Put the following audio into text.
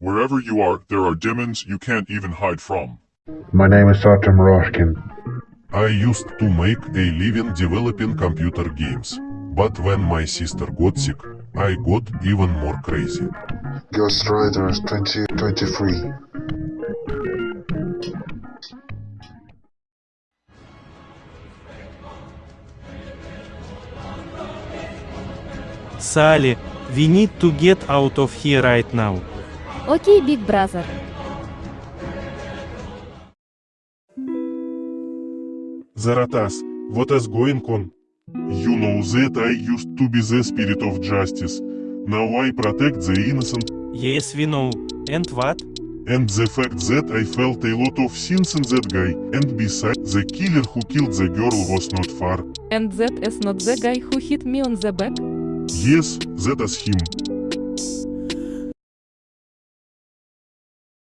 Wherever you are, there are demons you can't even hide from. My name is Artem Roshkin. I used to make a living developing computer games. But when my sister got sick, I got even more crazy. Ghost Riders 2023. Sally, we need to get out of here right now. Окей, Биг Бразер. Zarathos, what is going on? You know that I used to be the spirit of justice. Now I protect the innocent. Yes, we know. And what? And the fact that I felt a lot of sins in that guy, and besides, the killer who killed the girl was not far. And that is not the guy who hit me on the back? Yes, that is him.